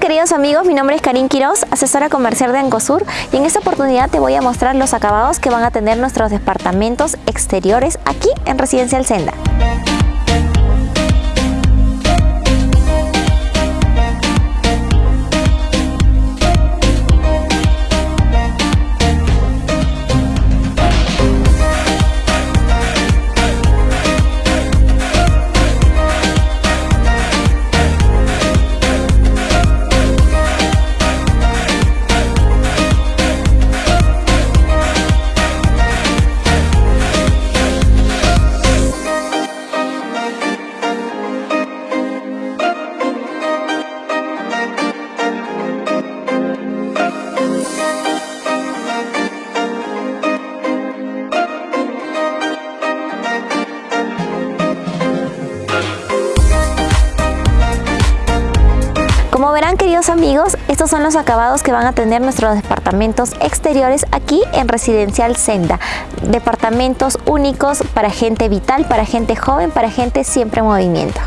queridos amigos, mi nombre es Karin Quiroz, asesora comercial de Ancosur y en esta oportunidad te voy a mostrar los acabados que van a tener nuestros departamentos exteriores aquí en Residencial Senda. Como verán queridos amigos, estos son los acabados que van a tener nuestros departamentos exteriores aquí en Residencial Senda. Departamentos únicos para gente vital, para gente joven, para gente siempre en movimiento.